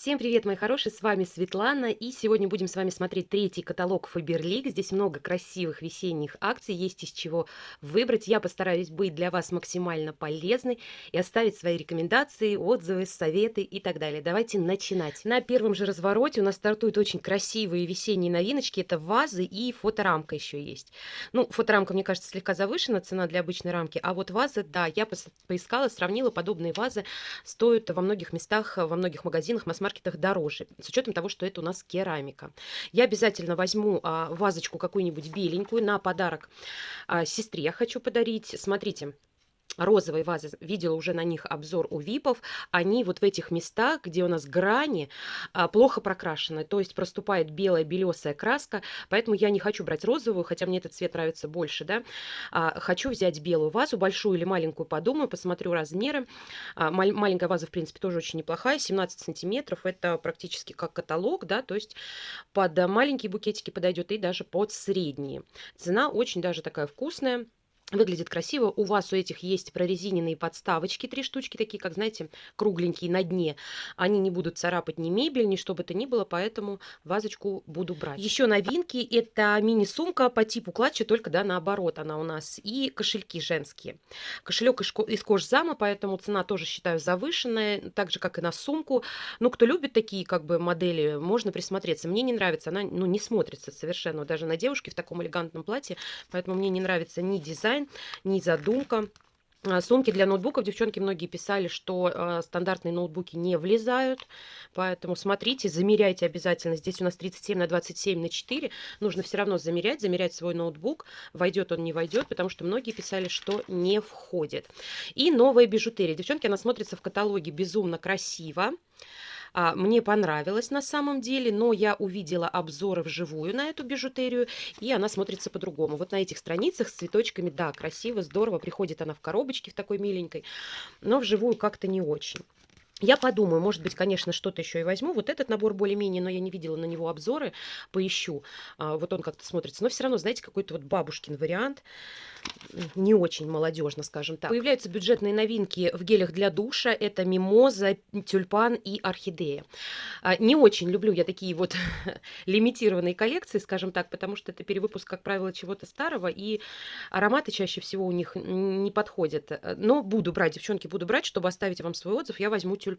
Всем привет, мои хорошие, с вами Светлана, и сегодня будем с вами смотреть третий каталог Фаберлик. Здесь много красивых весенних акций, есть из чего выбрать. Я постараюсь быть для вас максимально полезной и оставить свои рекомендации, отзывы, советы и так далее. Давайте начинать. На первом же развороте у нас стартуют очень красивые весенние новиночки. Это вазы и фоторамка еще есть. Ну, фоторамка, мне кажется, слегка завышена, цена для обычной рамки, а вот вазы, да, я поискала, сравнила подобные вазы, стоят во многих местах, во многих магазинах, масс маркетах дороже, с учетом того, что это у нас керамика. Я обязательно возьму а, вазочку какую-нибудь беленькую на подарок а, сестре хочу подарить. Смотрите, розовые вазы, видела уже на них обзор у випов, они вот в этих местах, где у нас грани, а, плохо прокрашены, то есть проступает белая белесая краска, поэтому я не хочу брать розовую, хотя мне этот цвет нравится больше, да, а, хочу взять белую вазу, большую или маленькую, подумаю, посмотрю размеры, а, маленькая ваза, в принципе, тоже очень неплохая, 17 сантиметров, это практически как каталог, да, то есть под маленькие букетики подойдет и даже под средние. Цена очень даже такая вкусная, Выглядит красиво. У вас у этих есть прорезиненные подставочки, три штучки, такие, как, знаете, кругленькие на дне. Они не будут царапать ни мебель, ни что бы то ни было, поэтому вазочку буду брать. Еще новинки. Это мини-сумка по типу клатча, только, да, наоборот она у нас. И кошельки женские. Кошелек из кожзама, поэтому цена тоже считаю завышенная, так же, как и на сумку. Ну, кто любит такие, как бы, модели, можно присмотреться. Мне не нравится, она, ну, не смотрится совершенно, даже на девушке в таком элегантном платье, поэтому мне не нравится ни дизайн, дизайн, ни задумка. А, сумки для ноутбуков, девчонки многие писали, что э, стандартные ноутбуки не влезают, поэтому смотрите, замеряйте обязательно. Здесь у нас 37 на 27 на 4, нужно все равно замерять, замерять свой ноутбук, войдет он, не войдет, потому что многие писали, что не входит. И новая бижутерия. Девчонки, она смотрится в каталоге безумно красиво. А, мне понравилось на самом деле, но я увидела обзоры вживую на эту бижутерию, и она смотрится по-другому. Вот на этих страницах с цветочками, да, красиво, здорово, приходит она в коробочке в такой миленькой, но вживую как-то не очень. Я подумаю, может быть, конечно, что-то еще и возьму. Вот этот набор более-менее, но я не видела на него обзоры, поищу. А, вот он как-то смотрится. Но все равно, знаете, какой-то вот бабушкин вариант не очень молодежно, скажем так. Появляются бюджетные новинки в гелях для душа. Это мимоза, тюльпан и орхидея. А, не очень люблю я такие вот лимитированные коллекции, скажем так, потому что это перевыпуск, как правило, чего-то старого, и ароматы чаще всего у них не подходят. Но буду брать, девчонки, буду брать, чтобы оставить вам свой отзыв, я возьму тюльпан.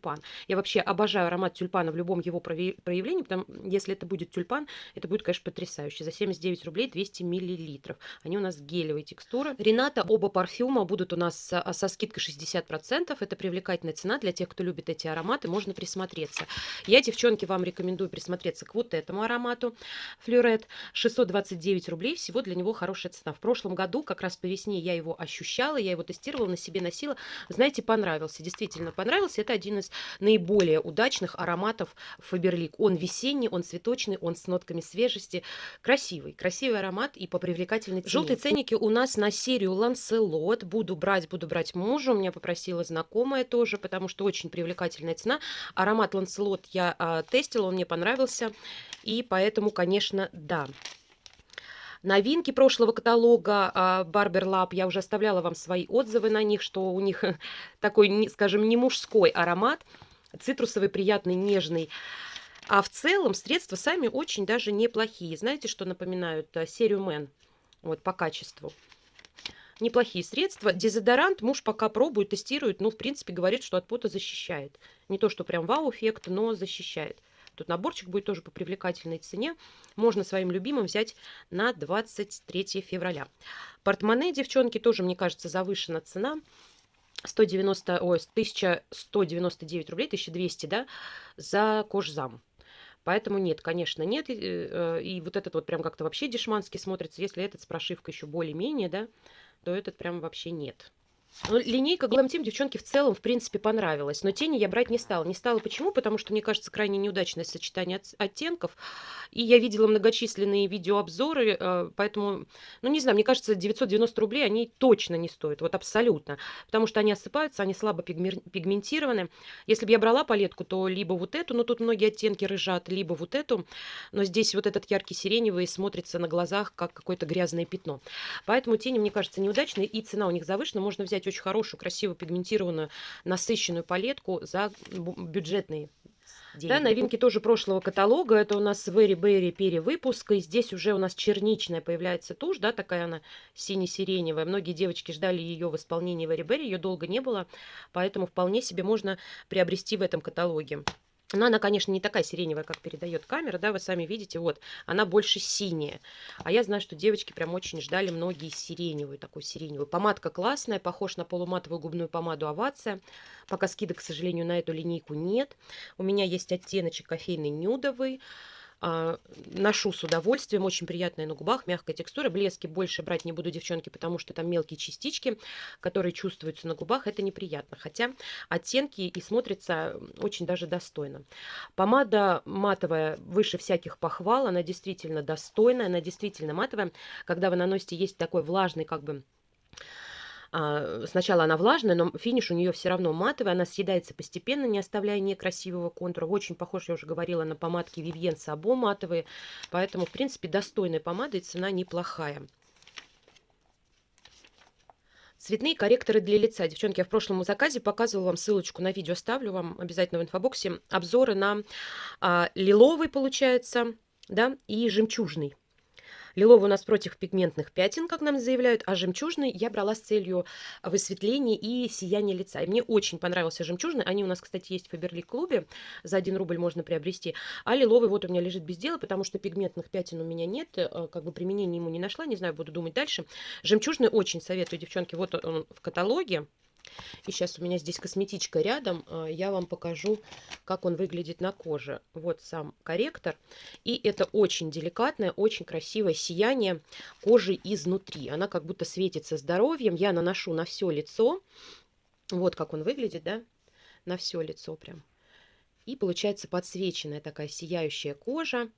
Я вообще обожаю аромат тюльпана в любом его проявлении, потому если это будет тюльпан, это будет, конечно, потрясающе. За 79 рублей 200 миллилитров. Они у нас гелевые текстуры. Рената, оба парфюма будут у нас со, со скидкой 60%. Это привлекательная цена для тех, кто любит эти ароматы. Можно присмотреться. Я, девчонки, вам рекомендую присмотреться к вот этому аромату. Флюрет 629 рублей. Всего для него хорошая цена. В прошлом году, как раз по весне, я его ощущала, я его тестировала, на себе носила. Знаете, понравился. Действительно понравился. Это один из наиболее удачных ароматов Фаберлик. Он весенний, он цветочный, он с нотками свежести. Красивый. Красивый аромат и по привлекательной цене. Желтые ценники у нас на серию Ланселот. Буду брать, буду брать мужу. Меня попросила знакомая тоже, потому что очень привлекательная цена. Аромат Ланселот я а, тестила, он мне понравился. И поэтому, конечно, да. Новинки прошлого каталога Barber Lab, я уже оставляла вам свои отзывы на них, что у них такой, скажем, не мужской аромат, цитрусовый, приятный, нежный. А в целом средства сами очень даже неплохие. Знаете, что напоминают а, серию Мэн? Вот по качеству неплохие средства. Дезодорант муж пока пробует, тестирует, ну, в принципе, говорит, что от пота защищает. Не то, что прям вау-эффект, но защищает. Тут наборчик будет тоже по привлекательной цене. Можно своим любимым взять на 23 февраля. Портмоне, девчонки, тоже, мне кажется, завышена цена. 190, ой, 1199 рублей, 1200, да, за кожзам. Поэтому нет, конечно, нет. И, э, вот этот вот прям как-то вообще дешманский смотрится. Если этот с прошивкой еще более-менее, да, то этот прям вообще нет. Ну, линейка Glam Team девчонки в целом, в принципе, понравилась. Но тени я брать не стала. Не стала почему? Потому что, мне кажется, крайне неудачное сочетание от, оттенков. И я видела многочисленные видеообзоры, э, поэтому, ну, не знаю, мне кажется, 990 рублей они точно не стоят. Вот абсолютно. Потому что они осыпаются, они слабо пигментированы. Если бы я брала палетку, то либо вот эту, но тут многие оттенки рыжат, либо вот эту. Но здесь вот этот яркий сиреневый смотрится на глазах, как какое-то грязное пятно. Поэтому тени, мне кажется, неудачные. И цена у них завышена. Можно взять взять очень хорошую, красивую, пигментированную, насыщенную палетку за бюджетные деньги. Да, новинки тоже прошлого каталога. Это у нас Very Berry перевыпуск. И здесь уже у нас черничная появляется тушь, да, такая она сине-сиреневая. Многие девочки ждали ее в исполнении Very Berry, ее долго не было, поэтому вполне себе можно приобрести в этом каталоге. Но она, конечно, не такая сиреневая, как передает камера, да, вы сами видите, вот, она больше синяя. А я знаю, что девочки прям очень ждали многие сиреневую, такую сиреневую. Помадка классная, похож на полуматовую губную помаду Овация. Пока скидок, к сожалению, на эту линейку нет. У меня есть оттеночек кофейный нюдовый. А, ношу с удовольствием, очень приятная на губах, мягкая текстура. Блески больше брать не буду, девчонки, потому что там мелкие частички, которые чувствуются на губах, это неприятно. Хотя оттенки и смотрится очень даже достойно. Помада матовая выше всяких похвал, она действительно достойная, она действительно матовая. Когда вы наносите, есть такой влажный как бы а, сначала она влажная, но финиш у нее все равно матовый, она съедается постепенно, не оставляя некрасивого контура. Очень похож, я уже говорила, на помадки Vivien Sabo матовые, поэтому, в принципе, достойная помада и цена неплохая. Цветные корректоры для лица. Девчонки, я в прошлом заказе показывала вам ссылочку на видео, ставлю вам обязательно в инфобоксе. Обзоры на а, лиловый, получается, да, и жемчужный. Лиловый у нас против пигментных пятен, как нам заявляют, а жемчужный я брала с целью высветления и сияния лица. И мне очень понравился жемчужный. Они у нас, кстати, есть в Фаберлик клубе. За 1 рубль можно приобрести. А лиловый вот у меня лежит без дела, потому что пигментных пятен у меня нет. Э, как бы применения ему не нашла. Не знаю, буду думать дальше. Жемчужный очень советую, девчонки. Вот он в каталоге. И сейчас у меня здесь косметичка рядом. А, я вам покажу, как он выглядит на коже. Вот сам корректор. И это очень деликатное, очень красивое сияние кожи изнутри. Она как будто светится здоровьем. Я наношу на все лицо. Вот как он выглядит, да? На все лицо прям. И получается подсвеченная такая сияющая кожа,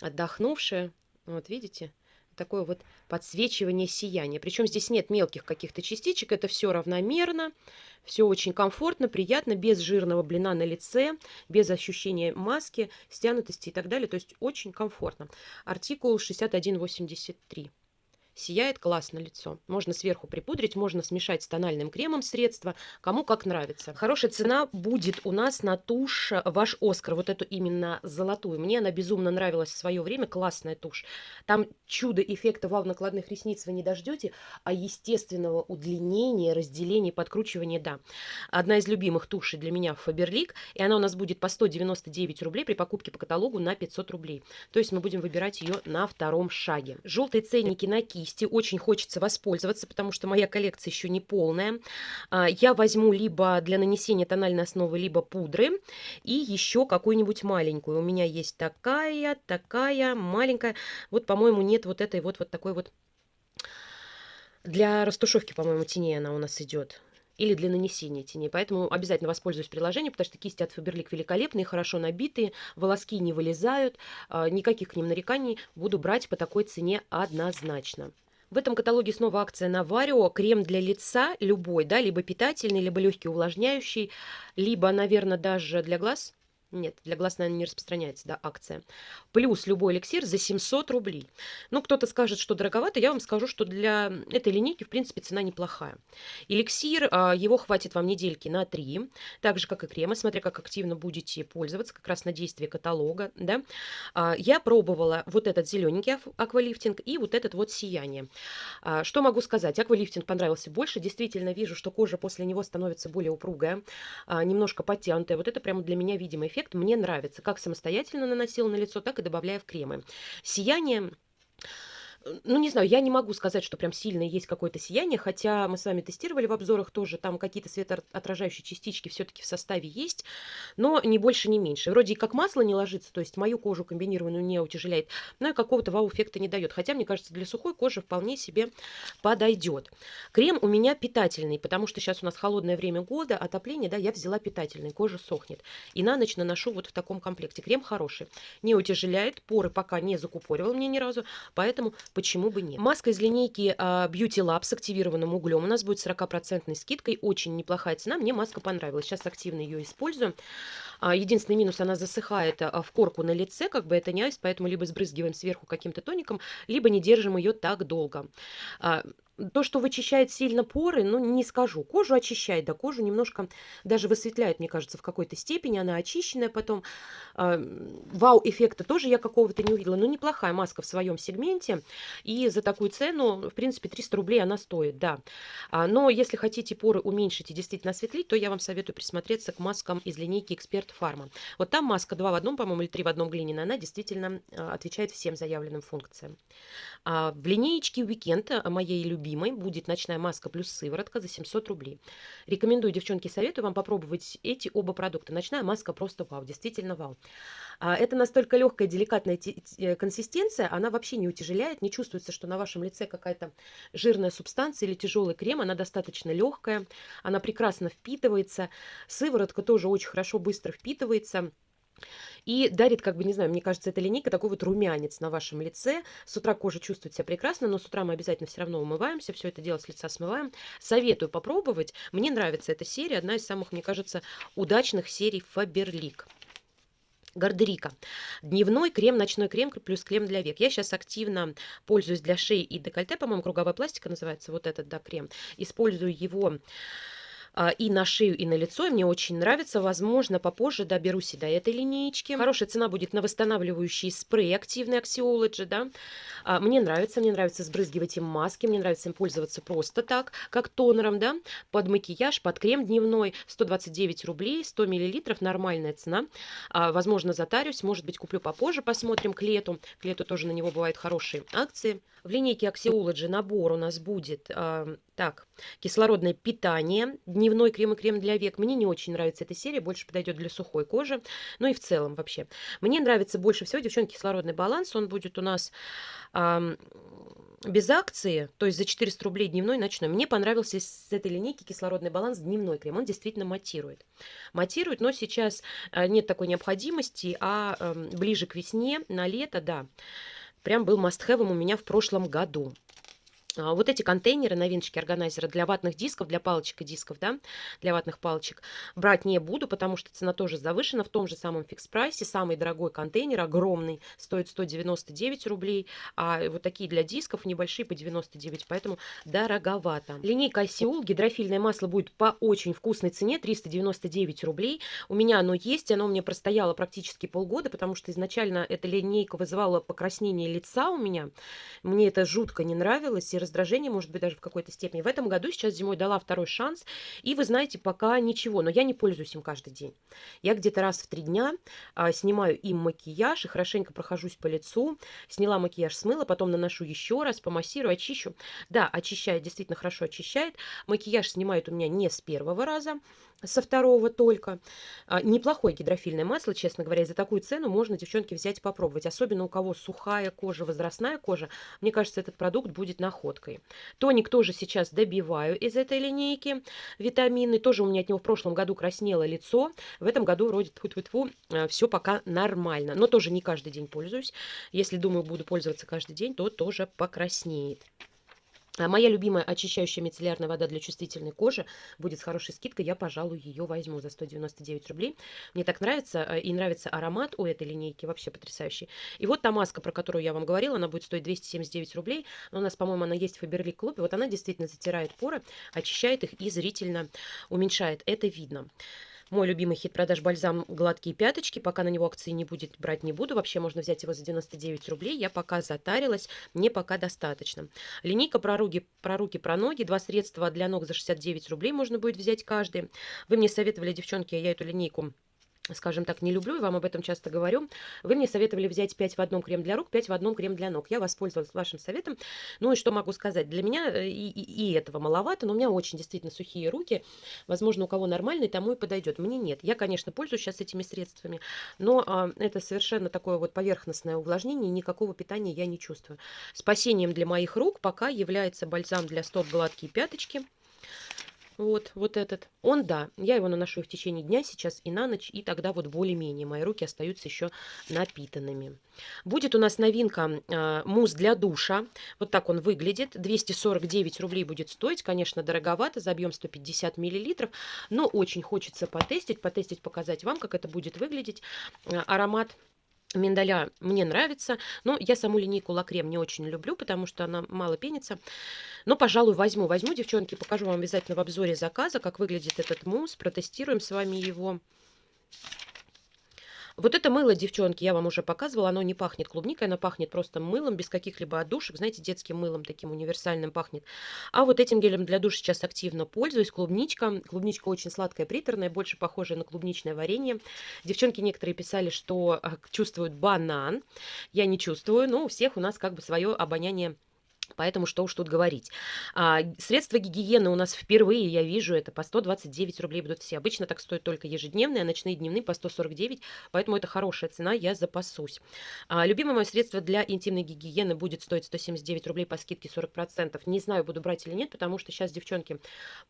отдохнувшая. Вот видите? Такое вот подсвечивание сияния. Причем здесь нет мелких каких-то частичек, это все равномерно, все очень комфортно, приятно, без жирного блина на лице, без ощущения маски, стянутости и так далее. То есть очень комфортно. Артикул 6183. Сияет классно лицо. Можно сверху припудрить, можно смешать с тональным кремом средства, кому как нравится. Хорошая цена будет у нас на тушь Ваш Оскар, вот эту именно золотую. Мне она безумно нравилась в свое время, классная тушь. Там чудо эффекта вал накладных ресниц вы не дождете, а естественного удлинения, разделения, подкручивания, да. Одна из любимых тушей для меня Фаберлик, и она у нас будет по 199 рублей при покупке по каталогу на 500 рублей. То есть мы будем выбирать ее на втором шаге. Желтые ценники на кисть кисти. Очень хочется воспользоваться, потому что моя коллекция еще не полная. А, я возьму либо для нанесения тональной основы, либо пудры. И еще какую-нибудь маленькую. У меня есть такая, такая, маленькая. Вот, по-моему, нет вот этой вот, вот такой вот... Для растушевки, по-моему, теней она у нас идет или для нанесения теней. Поэтому обязательно воспользуюсь приложением, потому что кисти от Faberlic великолепные, хорошо набитые, волоски не вылезают, а, никаких к ним нареканий. Буду брать по такой цене однозначно. В этом каталоге снова акция на Варио. Крем для лица любой, да, либо питательный, либо легкий увлажняющий, либо, наверное, даже для глаз – нет, для глаз, наверное, не распространяется, да, акция. Плюс любой эликсир за 700 рублей. Ну, кто-то скажет, что дороговато, я вам скажу, что для этой линейки, в принципе, цена неплохая. Эликсир, а, его хватит вам недельки на 3, так же, как и крема, смотря как активно будете пользоваться, как раз на действие каталога, да. А, я пробовала вот этот зелененький аквалифтинг и вот этот вот сияние. А, что могу сказать? Аквалифтинг понравился больше, действительно вижу, что кожа после него становится более упругая, немножко подтянутая. Вот это прямо для меня видимый эффект эффект мне нравится. Как самостоятельно наносила на лицо, так и добавляя в кремы. Сияние ну, не знаю, я не могу сказать, что прям сильно есть какое-то сияние, хотя мы с вами тестировали в обзорах тоже, там какие-то светоотражающие частички все-таки в составе есть, но не больше, не меньше. Вроде и как масло не ложится, то есть мою кожу комбинированную не утяжеляет, но и какого-то вау-эффекта не дает. Хотя, мне кажется, для сухой кожи вполне себе подойдет. Крем у меня питательный, потому что сейчас у нас холодное время года, отопление, да, я взяла питательный, кожа сохнет. И на ночь наношу вот в таком комплекте. Крем хороший, не утяжеляет, поры пока не закупоривал мне ни разу, поэтому почему бы нет. Маска из линейки uh, Beauty Lab с активированным углем у нас будет 40% скидкой, очень неплохая цена, мне маска понравилась, сейчас активно ее использую. Uh, единственный минус, она засыхает uh, в корку на лице, как бы это не айс, поэтому либо сбрызгиваем сверху каким-то тоником, либо не держим ее так долго. То, что вычищает сильно поры, ну, не скажу. Кожу очищает, да, кожу немножко даже высветляет, мне кажется, в какой-то степени. Она очищенная потом. А, вау-эффекта тоже я какого-то не увидела. Но неплохая маска в своем сегменте. И за такую цену, в принципе, 300 рублей она стоит, да. А, но если хотите поры уменьшить и действительно осветлить, то я вам советую присмотреться к маскам из линейки Эксперт Фарма. Вот там маска 2 в одном, по-моему, или 3 в одном глиняная, она действительно а, отвечает всем заявленным функциям. А в линеечке Weekend моей любимой будет ночная маска плюс сыворотка за 700 рублей. Рекомендую, девчонки, советую вам попробовать эти оба продукта. Ночная маска просто вау, действительно вау. А это настолько легкая, деликатная э, консистенция, она вообще не утяжеляет, не чувствуется, что на вашем лице какая-то жирная субстанция или тяжелый крем, она достаточно легкая, она прекрасно впитывается, сыворотка тоже очень хорошо, быстро впитывается. И дарит, как бы, не знаю, мне кажется, эта линейка такой вот румянец на вашем лице. С утра кожа чувствует себя прекрасно, но с утра мы обязательно все равно умываемся, все это дело с лица смываем. Советую попробовать. Мне нравится эта серия, одна из самых, мне кажется, удачных серий Faberlic. Гардерика. Дневной крем, ночной крем плюс крем для век. Я сейчас активно пользуюсь для шеи и декольте, по-моему, круговая пластика называется вот этот, да, крем. Использую его и на шею, и на лицо. И мне очень нравится. Возможно, попозже доберусь и до этой линеечки. Хорошая цена будет на восстанавливающий спрей активный Axiology, да. А, мне нравится, мне нравится сбрызгивать им маски, мне нравится им пользоваться просто так, как тонером, да, под макияж, под крем дневной. 129 рублей, 100 миллилитров, нормальная цена. А, возможно, затарюсь, может быть, куплю попозже, посмотрим к лету. К лету тоже на него бывают хорошие акции. В линейке Axiology набор у нас будет, э, так, кислородное питание, дневной крем и крем для век. Мне не очень нравится эта серия, больше подойдет для сухой кожи, ну и в целом вообще. Мне нравится больше всего, девчонки, кислородный баланс, он будет у нас... Э, без акции, то есть за 400 рублей дневной ночной, мне понравился с этой линейки кислородный баланс дневной крем. Он действительно матирует. Матирует, но сейчас э, нет такой необходимости, а эм, ближе к весне, на лето, да прям был мастхэвом у меня в прошлом году. А, вот эти контейнеры, новиночки органайзера для ватных дисков, для палочек и дисков, да, для ватных палочек, брать не буду, потому что цена тоже завышена в том же самом фикс-прайсе. Самый дорогой контейнер, огромный, стоит 199 рублей, а вот такие для дисков небольшие по 99, поэтому дороговато. Линейка Осиул, гидрофильное масло будет по очень вкусной цене, 399 рублей. У меня оно есть, оно мне простояло практически полгода, потому что изначально эта линейка вызывала покраснение лица у меня. Мне это жутко не нравилось, и раздражение, может быть, даже в какой-то степени. В этом году сейчас зимой дала второй шанс, и вы знаете, пока ничего, но я не пользуюсь им каждый день. Я где-то раз в три дня а, снимаю им макияж и хорошенько прохожусь по лицу, сняла макияж, смыла, потом наношу еще раз, помассирую, очищу. Да, очищает, действительно хорошо очищает. Макияж снимает у меня не с первого раза, со второго только. А, неплохое гидрофильное масло, честно говоря, за такую цену можно, девчонки, взять и попробовать. Особенно у кого сухая кожа, возрастная кожа. Мне кажется, этот продукт будет находкой. Тоник тоже сейчас добиваю из этой линейки. Витамины. Тоже у меня от него в прошлом году краснело лицо. В этом году вроде тьфу -тьфу -тьфу, а, все пока нормально. Но тоже не каждый день пользуюсь. Если думаю, буду пользоваться каждый день, то тоже покраснеет. А моя любимая очищающая мицеллярная вода для чувствительной кожи будет с хорошей скидкой. Я, пожалуй, ее возьму за 199 рублей. Мне так нравится. Э, и нравится аромат у этой линейки. Вообще потрясающий. И вот та маска, про которую я вам говорила, она будет стоить 279 рублей. У нас, по-моему, она есть в Фаберлик клубе. Вот она действительно затирает поры, очищает их и зрительно уменьшает. Это видно. Мой любимый хит продаж бальзам «Гладкие пяточки». Пока на него акции не будет, брать не буду. Вообще можно взять его за 99 рублей. Я пока затарилась, мне пока достаточно. Линейка про руки, про руки, про ноги. Два средства для ног за 69 рублей можно будет взять каждый. Вы мне советовали, девчонки, я эту линейку скажем так, не люблю, и вам об этом часто говорю. Вы мне советовали взять 5 в одном крем для рук, 5 в одном крем для ног. Я воспользовалась вашим советом. Ну и что могу сказать? Для меня э, и, и, и этого маловато, но у меня очень действительно сухие руки. Возможно, у кого нормальный, тому и подойдет. Мне нет. Я, конечно, пользуюсь сейчас этими средствами, но а, это совершенно такое вот поверхностное увлажнение, никакого питания я не чувствую. Спасением для моих рук пока является бальзам для стоп гладкие пяточки. Вот, вот этот. Он, да, я его наношу в течение дня сейчас и на ночь, и тогда вот более-менее мои руки остаются еще напитанными. Будет у нас новинка э, мусс для душа. Вот так он выглядит. 249 рублей будет стоить. Конечно, дороговато, за объем 150 миллилитров, но очень хочется потестить, потестить, показать вам, как это будет выглядеть. Э, аромат миндаля мне нравится, но я саму линейку Лакрем не очень люблю, потому что она мало пенится. Но, пожалуй, возьму. Возьму, девчонки, покажу вам обязательно в обзоре заказа, как выглядит этот мусс. Протестируем с вами его. Вот это мыло, девчонки, я вам уже показывала, оно не пахнет клубникой, оно пахнет просто мылом, без каких-либо отдушек, знаете, детским мылом таким универсальным пахнет. А вот этим гелем для душа сейчас активно пользуюсь, клубничка. Клубничка очень сладкая, приторная, больше похожая на клубничное варенье. Девчонки некоторые писали, что а, чувствуют банан. Я не чувствую, но у всех у нас как бы свое обоняние Поэтому что уж тут говорить. А, средства гигиены у нас впервые, я вижу, это по 129 рублей будут все. Обычно так стоят только ежедневные, а ночные дневные по 149, поэтому это хорошая цена, я запасусь. А, любимое мое средство для интимной гигиены будет стоить 179 рублей по скидке 40%. Не знаю, буду брать или нет, потому что сейчас, девчонки,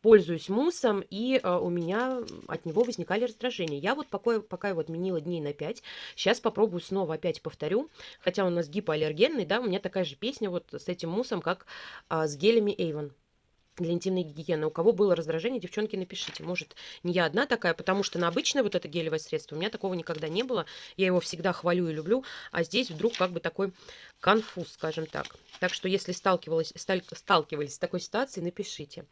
пользуюсь муссом, и а, у меня от него возникали раздражения. Я вот пока, пока его отменила дней на 5, сейчас попробую снова опять повторю, хотя у нас гипоаллергенный, да, у меня такая же песня вот с этим муссом, вкусом, как а, с гелями Avon для интимной гигиены. У кого было раздражение, девчонки, напишите. Может, не я одна такая, потому что на обычное вот это гелевое средство у меня такого никогда не было. Я его всегда хвалю и люблю, а здесь вдруг как бы такой конфуз, скажем так. Так что, если сталкивались, сталкивались с такой ситуацией, напишите.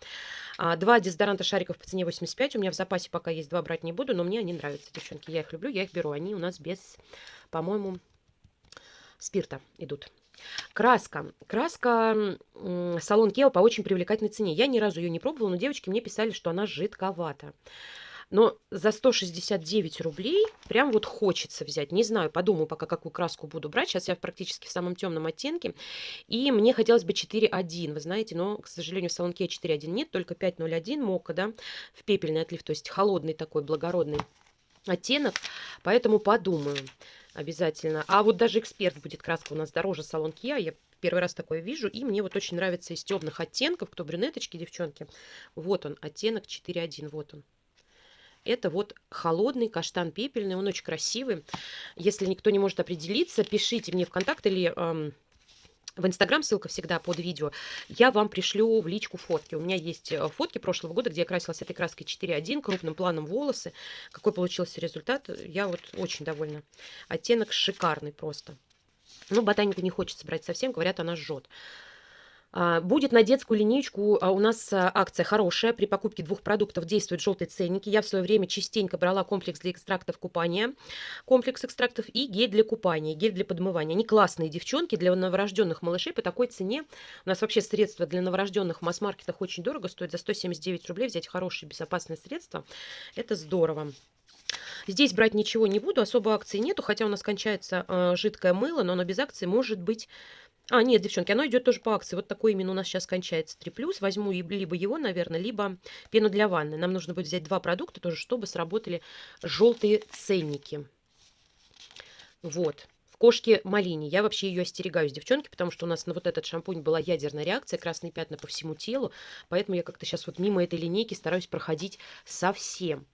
А, два дезодоранта шариков по цене 85. У меня в запасе пока есть два, брать не буду, но мне они нравятся, девчонки. Я их люблю, я их беру. Они у нас без, по-моему, спирта идут. Краска. Краска салон Кео по очень привлекательной цене. Я ни разу ее не пробовала, но девочки мне писали, что она жидковата. Но за 169 рублей прям вот хочется взять. Не знаю, подумаю пока, какую краску буду брать. Сейчас я практически в самом темном оттенке. И мне хотелось бы 4.1, вы знаете, но, к сожалению, в салонке 4.1 нет, только 5.01 мока, да, в пепельный отлив, то есть холодный такой, благородный оттенок. Поэтому подумаю обязательно. А вот даже эксперт будет краска у нас дороже салон Kia. Я первый раз такое вижу. И мне вот очень нравится из темных оттенков. Кто брюнеточки, девчонки. Вот он, оттенок 4.1. Вот он. Это вот холодный каштан пепельный. Он очень красивый. Если никто не может определиться, пишите мне в контакт или... Эм, в Инстаграм, ссылка всегда под видео, я вам пришлю в личку фотки. У меня есть э, фотки прошлого года, где я красилась этой краской 4.1, крупным планом волосы. Какой получился результат, я вот очень довольна. Оттенок шикарный просто. Ну, ботанику не хочется брать совсем, говорят, она жжет. А, будет на детскую линейку а, у нас а, акция хорошая. При покупке двух продуктов действуют желтые ценники. Я в свое время частенько брала комплекс для экстрактов купания, комплекс экстрактов и гель для купания, гель для подмывания. Они классные девчонки для новорожденных малышей по такой цене. У нас вообще средства для новорожденных в масс-маркетах очень дорого стоят. За 179 рублей взять хорошие безопасные средства. Это здорово. Здесь брать ничего не буду, особо акции нету, хотя у нас кончается э, жидкое мыло, но оно без акции может быть а, нет, девчонки, оно идет тоже по акции. Вот такой именно у нас сейчас кончается 3+. Возьму либо его, наверное, либо пену для ванны. Нам нужно будет взять два продукта тоже, чтобы сработали желтые ценники. Вот. В кошке малине. Я вообще ее остерегаюсь, девчонки, потому что у нас на вот этот шампунь была ядерная реакция, красные пятна по всему телу. Поэтому я как-то сейчас вот мимо этой линейки стараюсь проходить совсем.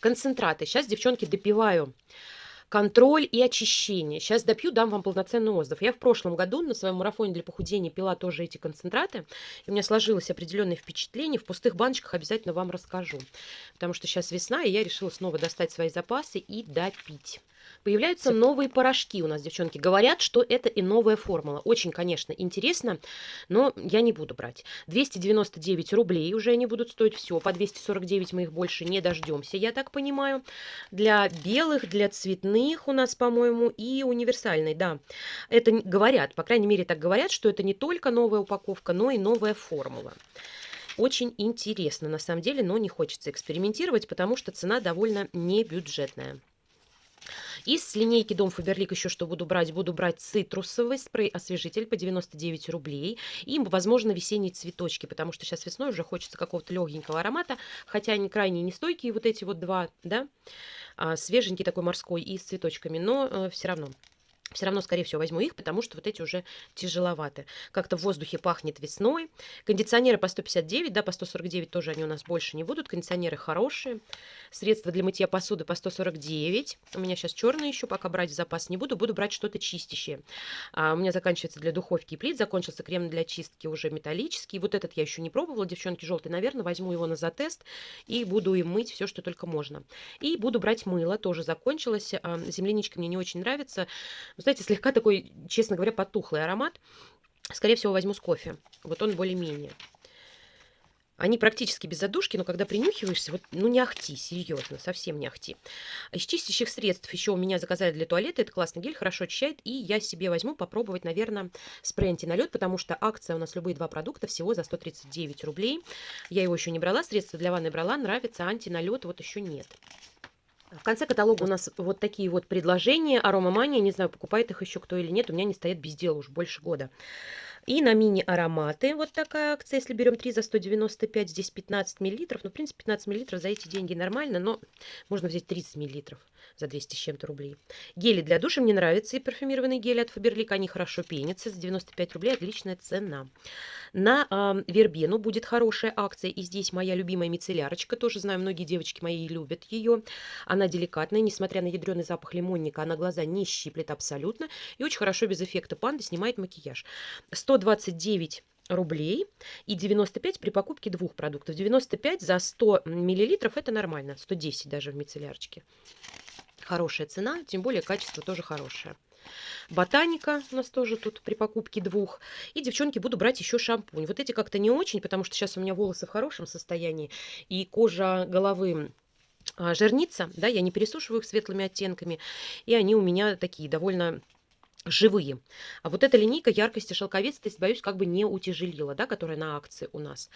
Концентраты. Сейчас, девчонки, допиваю контроль и очищение. Сейчас допью, дам вам полноценный отзыв. Я в прошлом году на своем марафоне для похудения пила тоже эти концентраты. И у меня сложилось определенное впечатление. В пустых баночках обязательно вам расскажу. Потому что сейчас весна, и я решила снова достать свои запасы и допить. Появляются новые порошки у нас, девчонки. Говорят, что это и новая формула. Очень, конечно, интересно, но я не буду брать. 299 рублей уже они будут стоить все. По 249 мы их больше не дождемся, я так понимаю. Для белых, для цветных у нас, по-моему, и универсальной, да. Это говорят, по крайней мере, так говорят, что это не только новая упаковка, но и новая формула. Очень интересно, на самом деле, но не хочется экспериментировать, потому что цена довольно небюджетная. Из линейки Дом Фаберлик еще что буду брать? Буду брать цитрусовый спрей-освежитель по 99 рублей. И, возможно, весенние цветочки, потому что сейчас весной уже хочется какого-то легенького аромата. Хотя они крайне нестойкие, вот эти вот два, да, а, свеженький такой морской и с цветочками, но э, все равно. Все равно, скорее всего, возьму их, потому что вот эти уже тяжеловаты. Как-то в воздухе пахнет весной. Кондиционеры по 159, да, по 149 тоже они у нас больше не будут. Кондиционеры хорошие. Средства для мытья посуды по 149. У меня сейчас черные еще, пока брать в запас не буду. Буду брать что-то чистящее. А у меня заканчивается для духовки и плит. Закончился крем для чистки уже металлический. Вот этот я еще не пробовала. Девчонки, желтый, наверное, возьму его на затест. И буду им мыть все, что только можно. И буду брать мыло. Тоже закончилось. А, земляничка мне не очень нравится знаете, слегка такой, честно говоря, потухлый аромат. Скорее всего, возьму с кофе. Вот он более-менее. Они практически без задушки, но когда принюхиваешься, вот, ну не ахти, серьезно, совсем не ахти. Из чистящих средств еще у меня заказали для туалета. Это классный гель, хорошо очищает. И я себе возьму попробовать, наверное, спрей антиналет, потому что акция у нас любые два продукта всего за 139 рублей. Я его еще не брала, средства для ванны брала, нравится, антиналет вот еще нет. В конце каталога у нас вот такие вот предложения. Аромамания, не знаю, покупает их еще кто или нет. У меня не стоят без дела уже больше года. И на мини-ароматы вот такая акция. Если берем 3 за 195, здесь 15 миллилитров. Ну, в принципе, 15 миллилитров за эти деньги нормально, но можно взять 30 миллилитров за 200 с чем-то рублей. Гели для душа мне нравятся. И парфюмированные гели от Фаберлик. Они хорошо пенятся. За 95 рублей отличная цена. На э, Вербену будет хорошая акция. И здесь моя любимая мицеллярочка. Тоже знаю, многие девочки мои любят ее. Она деликатная. Несмотря на ядреный запах лимонника, она глаза не щиплет абсолютно. И очень хорошо без эффекта панды снимает макияж. 129 рублей и 95 при покупке двух продуктов. 95 за 100 миллилитров это нормально, 110 даже в мицеллярчике. Хорошая цена, тем более качество тоже хорошее. Ботаника у нас тоже тут при покупке двух. И, девчонки, буду брать еще шампунь. Вот эти как-то не очень, потому что сейчас у меня волосы в хорошем состоянии. И кожа головы а, жирнится, да, я не пересушиваю их светлыми оттенками. И они у меня такие довольно живые. А вот эта линейка яркости шелковистость, боюсь, как бы не утяжелила, да, которая на акции у нас.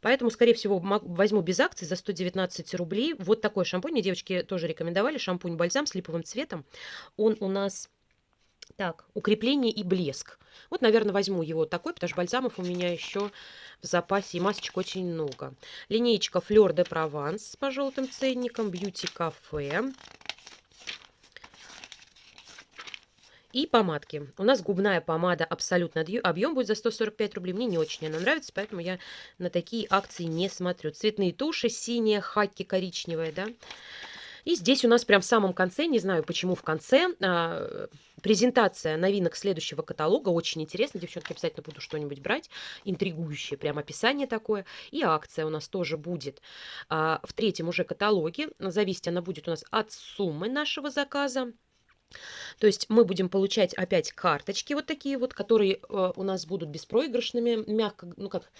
Поэтому, скорее всего, возьму без акций за 119 рублей. Вот такой шампунь. Мне девочки тоже рекомендовали. Шампунь-бальзам с липовым цветом. Он у нас... Так, укрепление и блеск. Вот, наверное, возьму его такой, потому что бальзамов у меня еще в запасе и масочек очень много. Линеечка Fleur de Provence по желтым ценникам, Beauty Cafe. И помадки. У нас губная помада абсолютно объем будет за 145 рублей. Мне не очень она нравится, поэтому я на такие акции не смотрю. Цветные туши, синяя, хаки коричневая, да. И здесь у нас прям в самом конце, не знаю почему в конце, а, презентация новинок следующего каталога. Очень интересно, девчонки, обязательно буду что-нибудь брать. Интригующее прям описание такое. И акция у нас тоже будет а, в третьем уже каталоге. Зависеть она будет у нас от суммы нашего заказа. То есть мы будем получать опять карточки вот такие вот, которые э, у нас будут беспроигрышными, мягко, ну как,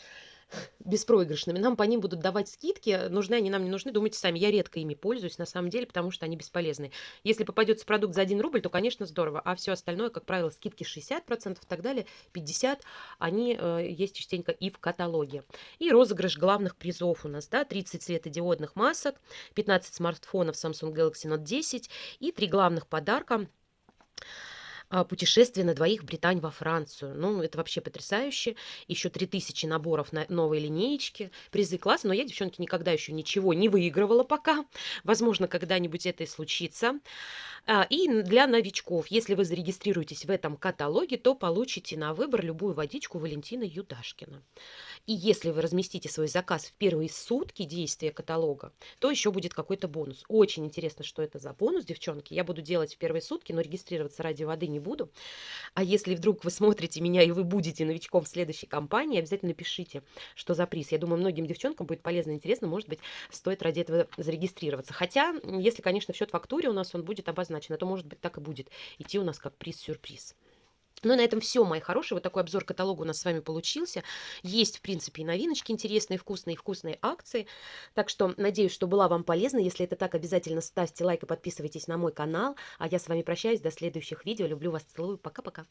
беспроигрышными. Нам по ним будут давать скидки. Нужны они нам не нужны. Думайте сами, я редко ими пользуюсь на самом деле, потому что они бесполезны. Если попадется продукт за 1 рубль, то, конечно, здорово. А все остальное, как правило, скидки 60% и так далее, 50%, они э, есть частенько и в каталоге. И розыгрыш главных призов у нас, да, 30 светодиодных масок, 15 смартфонов Samsung Galaxy Note 10 и три главных подарка – а, путешествие на двоих в Британь во Францию. Ну, это вообще потрясающе. Еще 3000 наборов на новой линеечке. Призы класс, но я, девчонки, никогда еще ничего не выигрывала пока. Возможно, когда-нибудь это и случится. А, и для новичков, если вы зарегистрируетесь в этом каталоге, то получите на выбор любую водичку Валентина Юдашкина. И если вы разместите свой заказ в первые сутки действия каталога, то еще будет какой-то бонус. Очень интересно, что это за бонус, девчонки. Я буду делать в первые сутки, но регистрироваться ради воды не буду. А если вдруг вы смотрите меня и вы будете новичком в следующей компании, обязательно пишите, что за приз. Я думаю, многим девчонкам будет полезно и интересно. Может быть, стоит ради этого зарегистрироваться. Хотя, если, конечно, в счет фактуре у нас он будет обозначен, а то, может быть, так и будет идти у нас как приз-сюрприз. Ну, на этом все, мои хорошие. Вот такой обзор каталога у нас с вами получился. Есть, в принципе, и новиночки интересные, вкусные, вкусные акции. Так что, надеюсь, что была вам полезна. Если это так, обязательно ставьте лайк и подписывайтесь на мой канал. А я с вами прощаюсь. До следующих видео. Люблю вас, целую. Пока-пока.